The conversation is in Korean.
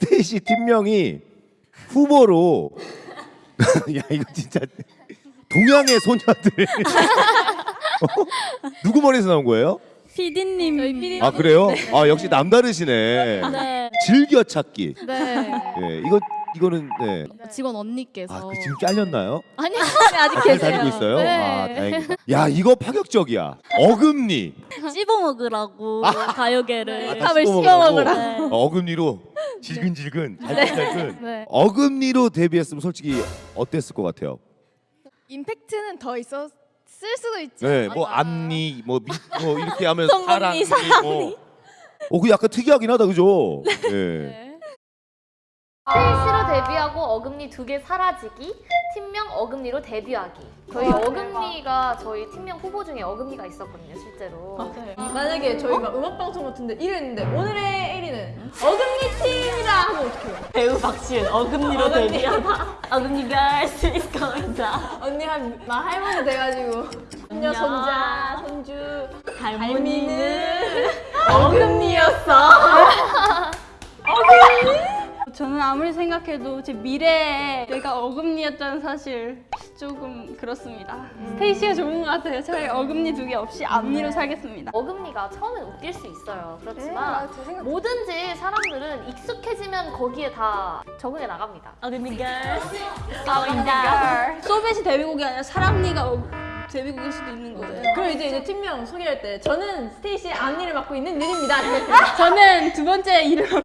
스테이시 팀명이 후보로 야 이거 진짜 동양의 소녀들 어? 누구 머리에서 나온 거예요? 피디님. 저희 피디. 아 그래요? 아 역시 남다르시네. 네. 즐겨 찾기. 네. 예, 이거 이거는 네. 직원 언니께서. 아, 그 지금 잘렸나요? 아니요. 아직 잘 계세요. 다니고 있어요? 네. 아, 다행이다. 야, 이거 파격적이야. 어금니. 씹어 먹으라고 가요계를. 아, 다 씹어 먹으라고. 먹으라고. 어, 어금니로 질근질근, 잘근잘근. 네. 어금니로 데뷔했으면 솔직히 어땠을 것 같아요? 임팩트는 더 있었을 수도 있지. 네, 뭐 앞니, 뭐 밑, 뭐 이렇게 하면 성금니, 사랑니, 뭐. 어, 그 약간 특이하긴 하다, 그죠? 네. 스테이시로 데뷔하고 어금니 두 개 사라지기, 팀명 어금니로 데뷔하기. 저희 어금니가 저희 팀명 후보 중에 어금니가 있었거든요, 실제로. 만약에 저희가 음악 방송 같은데 이랬는데 오늘의 1위는 어금니 박시은 어금니로 데뷔하다. 어금니가 할수 있을 거다. 언니 한 나 할머니 돼가지고 손녀 손자 손주 할머니는 어금니였어. 저는 아무리 생각해도 제 미래에 내가 어금니였다는 사실 조금 그렇습니다. 스테이시가 좋은 것 같아요. 차라리 어금니 두 개 없이 앞니로 살겠습니다. 어금니가 처음엔 웃길 수 있어요. 네, 그렇지만 제 생각 뭐든지 사람들은 익숙해지면 거기에 다 적응해 나갑니다. 어금니가 어금니가 소벳이 데뷔곡이 아니라 사랑니가 어, 데뷔곡일 수도 있는 거예요. 그럼 이제 이제 팀명 소개할 때 저는 스테이시 앞니를 맡고 있는 윤입니다. 이렇게. 저는 두 번째 이름